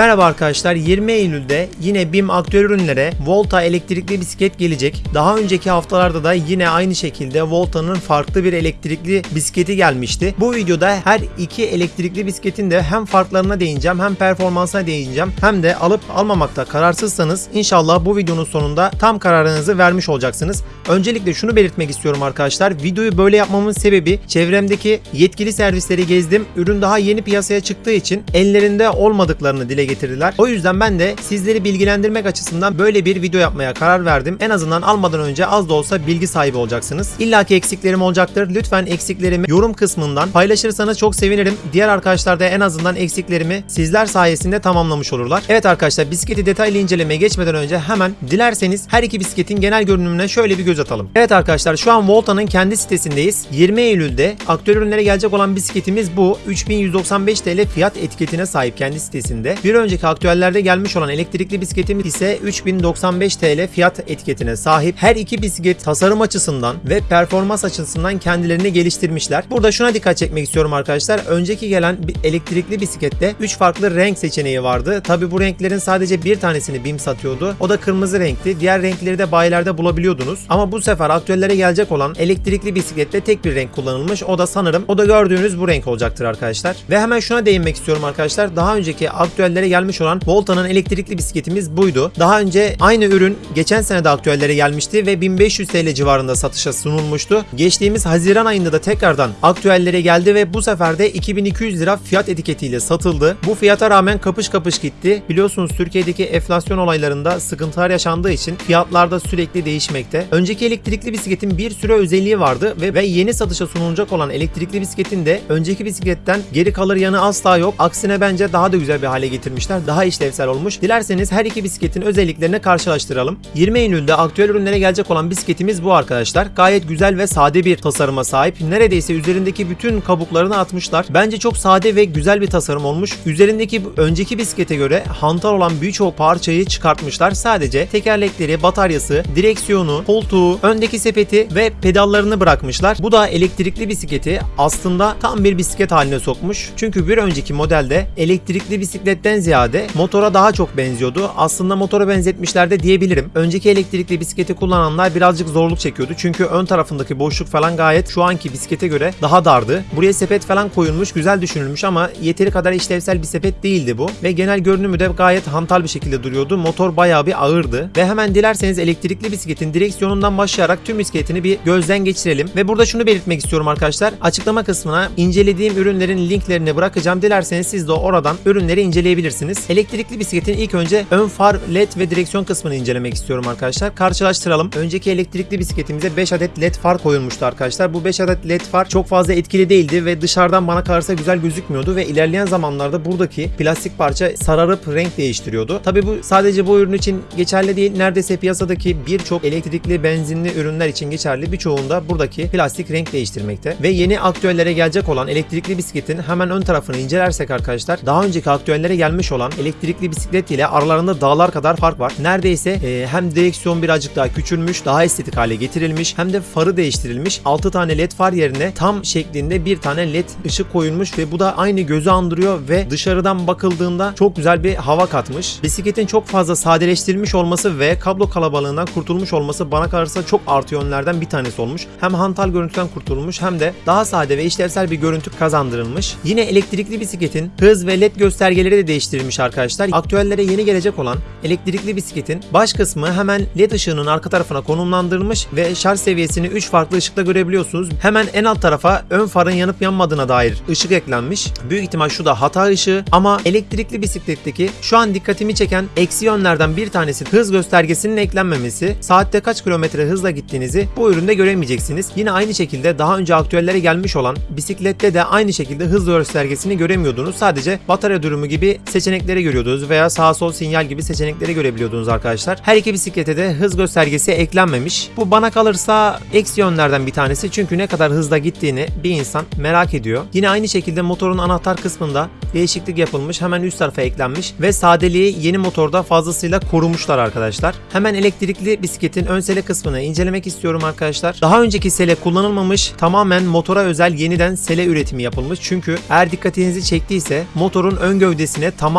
Merhaba arkadaşlar 20 Eylül'de yine BİM aktüel ürünlere Volta elektrikli bisiklet gelecek. Daha önceki haftalarda da yine aynı şekilde Volta'nın farklı bir elektrikli bisikleti gelmişti. Bu videoda her iki elektrikli bisikletin de hem farklarına değineceğim hem performansına değineceğim hem de alıp almamakta kararsızsanız inşallah bu videonun sonunda tam kararınızı vermiş olacaksınız. Öncelikle şunu belirtmek istiyorum arkadaşlar. Videoyu böyle yapmamın sebebi çevremdeki yetkili servisleri gezdim. Ürün daha yeni piyasaya çıktığı için ellerinde olmadıklarını dile getirdiler. O yüzden ben de sizleri bilgilendirmek açısından böyle bir video yapmaya karar verdim. En azından almadan önce az da olsa bilgi sahibi olacaksınız. İlla ki eksiklerim olacaktır. Lütfen eksiklerimi yorum kısmından paylaşırsanız çok sevinirim. Diğer arkadaşlar da en azından eksiklerimi sizler sayesinde tamamlamış olurlar. Evet arkadaşlar bisikleti detaylı incelemeye geçmeden önce hemen dilerseniz her iki bisikletin genel görünümüne şöyle bir göz atalım. Evet arkadaşlar şu an Volta'nın kendi sitesindeyiz. 20 Eylül'de aktüel ürünlere gelecek olan bisikletimiz bu. 3195 TL fiyat etiketine sahip kendi sitesinde. Önceki aktüellerde gelmiş olan elektrikli bisikletimiz ise 3095 TL fiyat etiketine sahip. Her iki bisiklet tasarım açısından ve performans açısından kendilerini geliştirmişler. Burada şuna dikkat çekmek istiyorum arkadaşlar. Önceki gelen bir elektrikli bisiklette 3 farklı renk seçeneği vardı. Tabi bu renklerin sadece bir tanesini BİM satıyordu. O da kırmızı renkti. Diğer renkleri de bayilerde bulabiliyordunuz. Ama bu sefer aktüellere gelecek olan elektrikli bisiklette tek bir renk kullanılmış. O da sanırım o da gördüğünüz bu renk olacaktır arkadaşlar. Ve hemen şuna değinmek istiyorum arkadaşlar. Daha önceki aktüellere gelmiş olan Volta'nın elektrikli bisikletimiz buydu. Daha önce aynı ürün geçen sene de aktüellere gelmişti ve 1500 TL civarında satışa sunulmuştu. Geçtiğimiz Haziran ayında da tekrardan aktüellere geldi ve bu sefer de 2200 lira fiyat etiketiyle satıldı. Bu fiyata rağmen kapış kapış gitti. Biliyorsunuz Türkiye'deki enflasyon olaylarında sıkıntılar yaşandığı için fiyatlarda sürekli değişmekte. Önceki elektrikli bisikletin bir süre özelliği vardı ve, ve yeni satışa sunulacak olan elektrikli bisikletin de önceki bisikletten geri kalır yanı asla yok. Aksine bence daha da güzel bir hale getirmişler. Daha işlevsel olmuş. Dilerseniz her iki bisikletin özelliklerini karşılaştıralım. 20 Eylül'de aktüel ürünlere gelecek olan bisikletimiz bu arkadaşlar. Gayet güzel ve sade bir tasarıma sahip. Neredeyse üzerindeki bütün kabuklarını atmışlar. Bence çok sade ve güzel bir tasarım olmuş. Üzerindeki önceki bisiklete göre hantal olan birçok parçayı çıkartmışlar. Sadece tekerlekleri, bataryası, direksiyonu, koltuğu, öndeki sepeti ve pedallarını bırakmışlar. Bu da elektrikli bisikleti aslında tam bir bisiklet haline sokmuş. Çünkü bir önceki modelde elektrikli bisikletten ziyade motora daha çok benziyordu. Aslında motora benzetmişler de diyebilirim. Önceki elektrikli bisikleti kullananlar birazcık zorluk çekiyordu. Çünkü ön tarafındaki boşluk falan gayet şu anki bisiklete göre daha dardı. Buraya sepet falan koyulmuş, güzel düşünülmüş ama yeteri kadar işlevsel bir sepet değildi bu. Ve genel görünümü de gayet hantal bir şekilde duruyordu. Motor bayağı bir ağırdı. Ve hemen dilerseniz elektrikli bisikletin direksiyonundan başlayarak tüm bisikletini bir gözden geçirelim. Ve burada şunu belirtmek istiyorum arkadaşlar. Açıklama kısmına incelediğim ürünlerin linklerini bırakacağım. Dilerseniz siz de oradan ürünleri inceleyebilirsiniz. Elektrikli bisikletin ilk önce ön far, led ve direksiyon kısmını incelemek istiyorum arkadaşlar. Karşılaştıralım. Önceki elektrikli bisikletimize 5 adet led far koyulmuştu arkadaşlar. Bu 5 adet led far çok fazla etkili değildi ve dışarıdan bana kalırsa güzel gözükmüyordu ve ilerleyen zamanlarda buradaki plastik parça sararıp renk değiştiriyordu. Tabi bu sadece bu ürün için geçerli değil. Neredeyse piyasadaki birçok elektrikli benzinli ürünler için geçerli. Birçoğunda buradaki plastik renk değiştirmekte. Ve yeni aktüellere gelecek olan elektrikli bisikletin hemen ön tarafını incelersek arkadaşlar daha önceki aktüellere gelmiş olan elektrikli bisiklet ile aralarında dağlar kadar fark var. Neredeyse e, hem direksiyon birazcık daha küçülmüş, daha estetik hale getirilmiş hem de farı değiştirilmiş. 6 tane led far yerine tam şeklinde bir tane led ışık koyulmuş ve bu da aynı gözü andırıyor ve dışarıdan bakıldığında çok güzel bir hava katmış. Bisikletin çok fazla sadeleştirilmiş olması ve kablo kalabalığından kurtulmuş olması bana kalırsa çok artı yönlerden bir tanesi olmuş. Hem hantal görüntüden kurtulmuş hem de daha sade ve işlevsel bir görüntü kazandırılmış. Yine elektrikli bisikletin hız ve led göstergeleri de değiştirilmiş arkadaşlar. Aktüellere yeni gelecek olan elektrikli bisikletin baş kısmı hemen led ışığının arka tarafına konumlandırılmış ve şarj seviyesini 3 farklı ışıkla görebiliyorsunuz. Hemen en alt tarafa ön farın yanıp yanmadığına dair ışık eklenmiş. Büyük ihtimal şu da hata ışığı ama elektrikli bisikletteki şu an dikkatimi çeken eksi yönlerden bir tanesi hız göstergesinin eklenmemesi. Saatte kaç kilometre hızla gittiğinizi bu üründe göremeyeceksiniz. Yine aynı şekilde daha önce aktüellere gelmiş olan bisiklette de aynı şekilde hız göstergesini göremiyordunuz. Sadece batarya durumu gibi seçenekleri görüyordunuz veya sağ sol sinyal gibi seçenekleri görebiliyordunuz arkadaşlar. Her iki bisiklete de hız göstergesi eklenmemiş. Bu bana kalırsa eksi yönlerden bir tanesi çünkü ne kadar hızla gittiğini bir insan merak ediyor. Yine aynı şekilde motorun anahtar kısmında değişiklik yapılmış. Hemen üst tarafa eklenmiş ve sadeliği yeni motorda fazlasıyla korumuşlar arkadaşlar. Hemen elektrikli bisikletin ön sele kısmını incelemek istiyorum arkadaşlar. Daha önceki sele kullanılmamış. Tamamen motora özel yeniden sele üretimi yapılmış. Çünkü eğer dikkatinizi çektiyse motorun ön gövdesine tamamen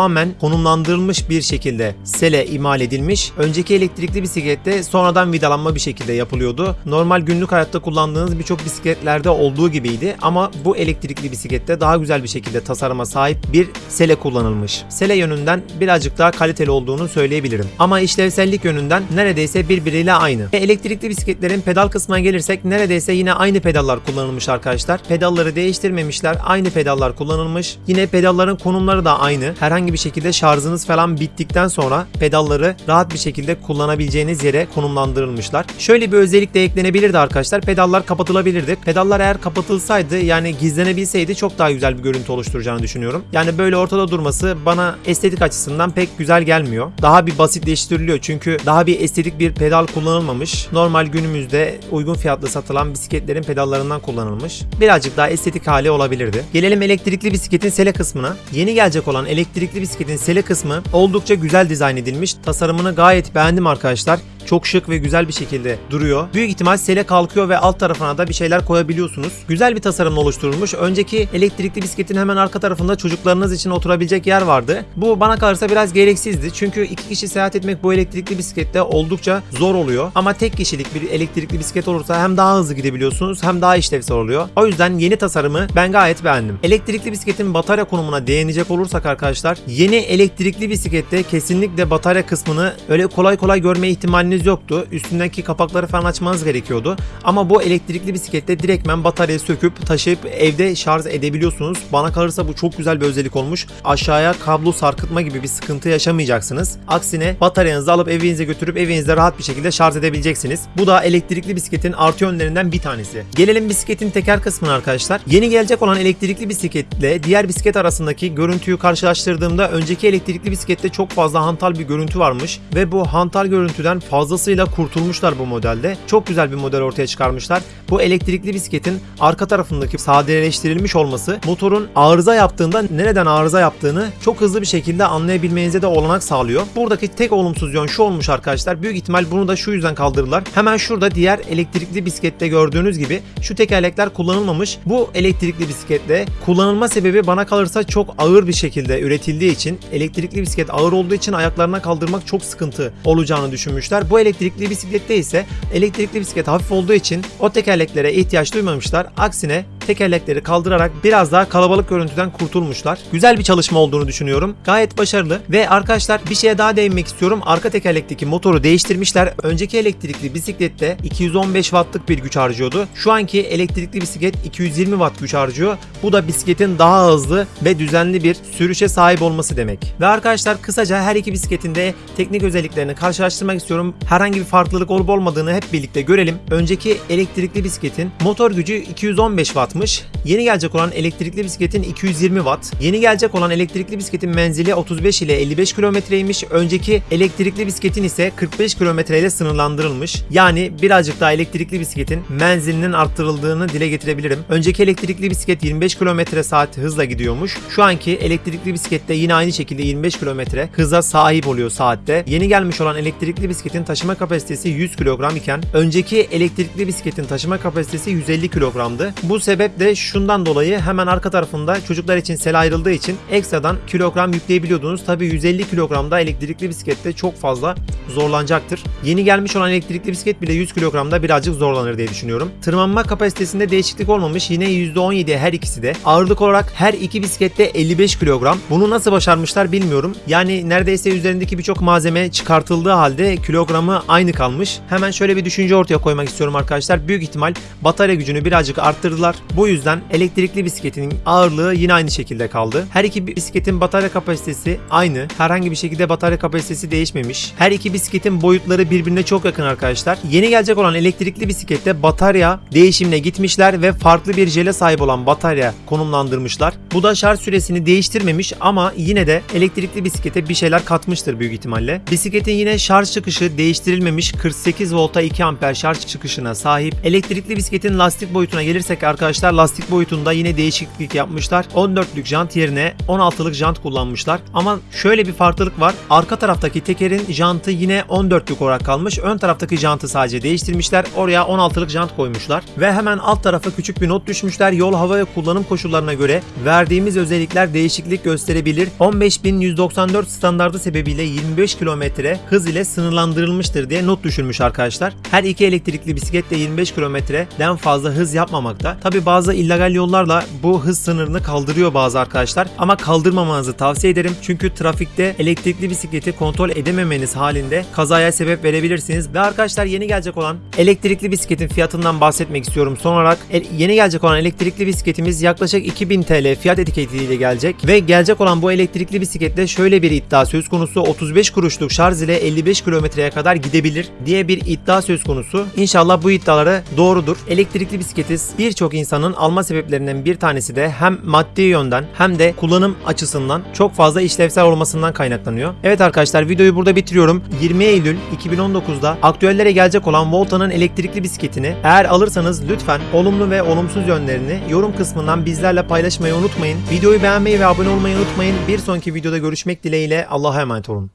konumlandırılmış bir şekilde sele imal edilmiş. Önceki elektrikli bisiklette sonradan vidalanma bir şekilde yapılıyordu. Normal günlük hayatta kullandığınız birçok bisikletlerde olduğu gibiydi ama bu elektrikli bisiklette daha güzel bir şekilde tasarıma sahip bir sele kullanılmış. Sele yönünden birazcık daha kaliteli olduğunu söyleyebilirim. Ama işlevsellik yönünden neredeyse birbiriyle aynı. Ve elektrikli bisikletlerin pedal kısmına gelirsek neredeyse yine aynı pedallar kullanılmış arkadaşlar. Pedalları değiştirmemişler. Aynı pedallar kullanılmış. Yine pedalların konumları da aynı. Herhangi bir şekilde şarjınız falan bittikten sonra pedalları rahat bir şekilde kullanabileceğiniz yere konumlandırılmışlar. Şöyle bir özellik de eklenebilirdi arkadaşlar. Pedallar kapatılabilirdi. Pedallar eğer kapatılsaydı yani gizlenebilseydi çok daha güzel bir görüntü oluşturacağını düşünüyorum. Yani böyle ortada durması bana estetik açısından pek güzel gelmiyor. Daha bir basitleştiriliyor çünkü daha bir estetik bir pedal kullanılmamış. Normal günümüzde uygun fiyatlı satılan bisikletlerin pedallarından kullanılmış. Birazcık daha estetik hali olabilirdi. Gelelim elektrikli bisikletin sele kısmına. Yeni gelecek olan elektrikli bisikletin sele kısmı oldukça güzel dizayn edilmiş. Tasarımını gayet beğendim arkadaşlar. Çok şık ve güzel bir şekilde duruyor. Büyük ihtimal sele kalkıyor ve alt tarafına da bir şeyler koyabiliyorsunuz. Güzel bir tasarımla oluşturulmuş. Önceki elektrikli bisikletin hemen arka tarafında çocuklarınız için oturabilecek yer vardı. Bu bana kalırsa biraz gereksizdi. Çünkü iki kişi seyahat etmek bu elektrikli bisiklette oldukça zor oluyor. Ama tek kişilik bir elektrikli bisiklet olursa hem daha hızlı gidebiliyorsunuz hem daha işlevsel oluyor. O yüzden yeni tasarımı ben gayet beğendim. Elektrikli bisikletin batarya konumuna değinecek olursak arkadaşlar yeni elektrikli bisiklette kesinlikle batarya kısmını öyle kolay kolay görme ihtimaliniz yoktu. Üstündeki kapakları falan açmanız gerekiyordu. Ama bu elektrikli bisiklette direktmen bataryayı söküp taşıyıp evde şarj edebiliyorsunuz. Bana kalırsa bu çok güzel bir özellik olmuş. Aşağıya kablo sarkıtma gibi bir sıkıntı yaşamayacaksınız. Aksine bataryanızı alıp evinize götürüp evinizde rahat bir şekilde şarj edebileceksiniz. Bu da elektrikli bisikletin artı yönlerinden bir tanesi. Gelelim bisikletin teker kısmına arkadaşlar. Yeni gelecek olan elektrikli bisikletle diğer bisiklet arasındaki görüntüyü karşılaştırdığımda önceki elektrikli bisiklette çok fazla hantal bir görüntü varmış ve bu hantal görüntüden fazlasıyla kurtulmuşlar bu modelde. Çok güzel bir model ortaya çıkarmışlar. Bu elektrikli bisikletin arka tarafındaki sadeleştirilmiş olması motorun arıza yaptığında nereden arıza yaptığını çok hızlı bir şekilde anlayabilmenize de olanak sağlıyor. Buradaki tek olumsuz yön şu olmuş arkadaşlar. Büyük ihtimal bunu da şu yüzden kaldırırlar. Hemen şurada diğer elektrikli bisiklette gördüğünüz gibi şu tekerlekler kullanılmamış. Bu elektrikli bisikletle kullanılma sebebi bana kalırsa çok ağır bir şekilde üretildiği için elektrikli bisiklet ağır olduğu için ayaklarına kaldırmak çok sıkıntı olacağını düşünmüşler. Bu elektrikli bisiklette ise elektrikli bisiklet hafif olduğu için o tekerleklere ihtiyaç duymamışlar. Aksine tekerlekleri kaldırarak biraz daha kalabalık görüntüden kurtulmuşlar. Güzel bir çalışma olduğunu düşünüyorum. Gayet başarılı ve arkadaşlar bir şeye daha değinmek istiyorum. Arka tekerlekteki motoru değiştirmişler. Önceki elektrikli bisiklette 215 wattlık bir güç harcıyordu. Şu anki elektrikli bisiklet 220 watt güç harcıyor. Bu da bisikletin daha hızlı ve düzenli bir sürüşe sahip olması demek. Ve arkadaşlar kısaca her iki bisikletin de teknik özelliklerini karşılaştırmak istiyorum. Herhangi bir farklılık olup olmadığını hep birlikte görelim. Önceki elektrikli bisikletin motor gücü 215 wattmış. Yeni gelecek olan elektrikli bisikletin 220 watt. Yeni gelecek olan elektrikli bisikletin menzili 35 ile 55 kilometreymiş. Önceki elektrikli bisikletin ise 45 kilometre ile sınırlandırılmış. Yani birazcık daha elektrikli bisikletin menzilinin arttırıldığını dile getirebilirim. Önceki elektrikli bisiklet 25 kilometre saat hızla gidiyormuş. Şu anki elektrikli bisiklette yine aynı şekilde 25 kilometre hıza sahip oluyor saatte. Yeni gelmiş olan elektrikli bisikletin taşıma kapasitesi 100 kilogram iken önceki elektrikli bisikletin taşıma kapasitesi 150 kilogramdı. Bu sebeple şundan dolayı hemen arka tarafında çocuklar için sel ayrıldığı için ekstradan kilogram yükleyebiliyordunuz. Tabi 150 kilogramda elektrikli bisiklette çok fazla zorlanacaktır. Yeni gelmiş olan elektrikli bisiklet bile 100 kilogramda birazcık zorlanır diye düşünüyorum. Tırmanma kapasitesinde değişiklik olmamış. Yine %17 her ikisi de. Ağırlık olarak her iki bisiklette 55 kilogram. Bunu nasıl başarmışlar bilmiyorum. Yani neredeyse üzerindeki birçok malzeme çıkartıldığı halde kilogramı aynı kalmış. Hemen şöyle bir düşünce ortaya koymak istiyorum arkadaşlar. Büyük ihtimal batarya gücünü birazcık arttırdılar. Bu yüzden elektrikli bisikletin ağırlığı yine aynı şekilde kaldı. Her iki bisikletin batarya kapasitesi aynı. Herhangi bir şekilde batarya kapasitesi değişmemiş. Her iki bisikletin boyutları birbirine çok yakın arkadaşlar. Yeni gelecek olan elektrikli bisiklette batarya değişimine gitmişler ve farklı bir jele sahip olan batarya konumlandırmışlar. Bu da şarj süresini değiştirmemiş ama yine de elektrikli bisiklete bir şeyler katmıştır büyük ihtimalle. Bisikletin yine şarj çıkışı değiştirilmemiş 48 volta 2 amper şarj çıkışına sahip. Elektrikli bisikletin lastik boyutuna gelirsek arkadaşlar arkadaşlar lastik boyutunda yine değişiklik yapmışlar. 14'lük jant yerine 16'lık jant kullanmışlar. Ama şöyle bir farklılık var. Arka taraftaki tekerin jantı yine 14'lük olarak kalmış. Ön taraftaki jantı sadece değiştirmişler. Oraya 16'lık jant koymuşlar. Ve hemen alt tarafa küçük bir not düşmüşler. Yol, hava ve kullanım koşullarına göre verdiğimiz özellikler değişiklik gösterebilir. 15194 standardı sebebiyle 25 kilometre hız ile sınırlandırılmıştır diye not düşürmüş arkadaşlar. Her iki elektrikli bisiklet de 25 kilometreden fazla hız yapmamakta. Tabi bazı illegal yollarla bu hız sınırını kaldırıyor bazı arkadaşlar. Ama kaldırmamanızı tavsiye ederim. Çünkü trafikte elektrikli bisikleti kontrol edememeniz halinde kazaya sebep verebilirsiniz. Ve arkadaşlar yeni gelecek olan elektrikli bisikletin fiyatından bahsetmek istiyorum. Son olarak el- yeni gelecek olan elektrikli bisikletimiz yaklaşık 2000 TL fiyat etiketiyle gelecek. Ve gelecek olan bu elektrikli bisiklette şöyle bir iddia söz konusu. 35 kuruşluk şarj ile 55 kilometreye kadar gidebilir diye bir iddia söz konusu. İnşallah bu iddiaları doğrudur. Elektrikli bisikleti birçok insanın alma sebeplerinden bir tanesi de hem maddi yönden hem de kullanım açısından çok fazla işlevsel olmasından kaynaklanıyor. Evet arkadaşlar videoyu burada bitiriyorum. 20 Eylül 2019'da aktüellere gelecek olan Volta'nın elektrikli bisikletini eğer alırsanız lütfen olumlu ve olumsuz yönlerini yorum kısmından bizlerle paylaşmayı unutmayın. Videoyu beğenmeyi ve abone olmayı unutmayın. Bir sonraki videoda görüşmek dileğiyle Allah'a emanet olun.